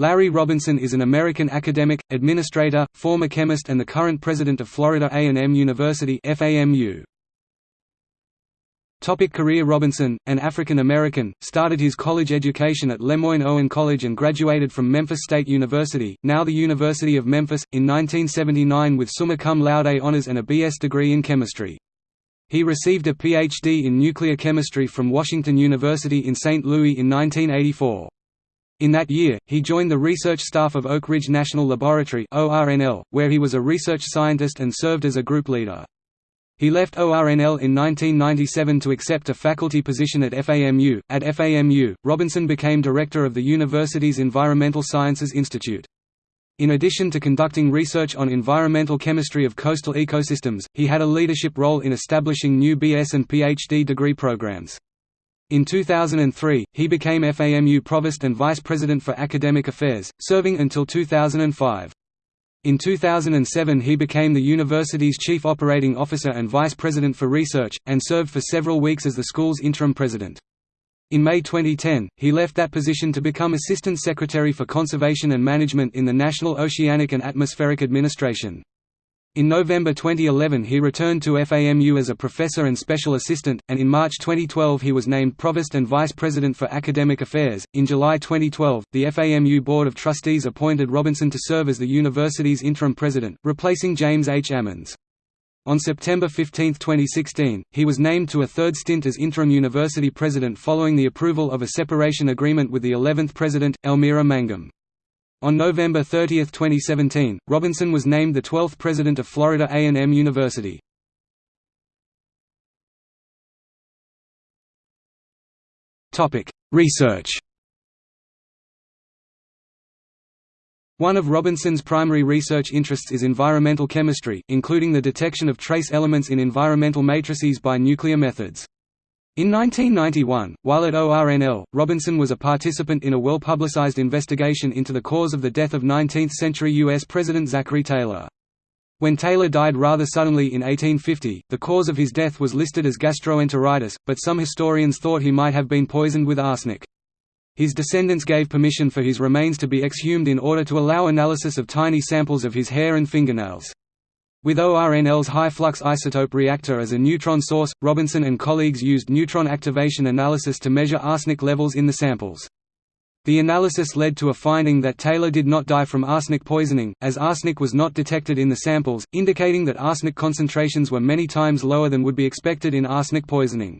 Larry Robinson is an American academic, administrator, former chemist and the current president of Florida A&M University FAMU. Topic career Robinson, an African-American, started his college education at Lemoyne-Owen College and graduated from Memphis State University, now the University of Memphis, in 1979 with summa cum laude honors and a B.S. degree in chemistry. He received a Ph.D. in nuclear chemistry from Washington University in St. Louis in 1984. In that year, he joined the research staff of Oak Ridge National Laboratory where he was a research scientist and served as a group leader. He left ORNL in 1997 to accept a faculty position at FAMU. At FAMU, Robinson became director of the university's Environmental Sciences Institute. In addition to conducting research on environmental chemistry of coastal ecosystems, he had a leadership role in establishing new BS and PhD degree programs. In 2003, he became FAMU Provost and Vice President for Academic Affairs, serving until 2005. In 2007 he became the university's Chief Operating Officer and Vice President for Research, and served for several weeks as the school's interim president. In May 2010, he left that position to become Assistant Secretary for Conservation and Management in the National Oceanic and Atmospheric Administration. In November 2011 he returned to FAMU as a professor and special assistant, and in March 2012 he was named Provost and Vice President for Academic Affairs. In July 2012, the FAMU Board of Trustees appointed Robinson to serve as the university's interim president, replacing James H. Ammons. On September 15, 2016, he was named to a third stint as interim university president following the approval of a separation agreement with the 11th president, Elmira Mangum. On November 30, 2017, Robinson was named the 12th president of Florida A&M University. Research One of Robinson's primary research interests is environmental chemistry, including the detection of trace elements in environmental matrices by nuclear methods. In 1991, while at ORNL, Robinson was a participant in a well-publicized investigation into the cause of the death of 19th-century U.S. President Zachary Taylor. When Taylor died rather suddenly in 1850, the cause of his death was listed as gastroenteritis, but some historians thought he might have been poisoned with arsenic. His descendants gave permission for his remains to be exhumed in order to allow analysis of tiny samples of his hair and fingernails. With ORNL's high-flux isotope reactor as a neutron source, Robinson and colleagues used neutron activation analysis to measure arsenic levels in the samples. The analysis led to a finding that Taylor did not die from arsenic poisoning, as arsenic was not detected in the samples, indicating that arsenic concentrations were many times lower than would be expected in arsenic poisoning.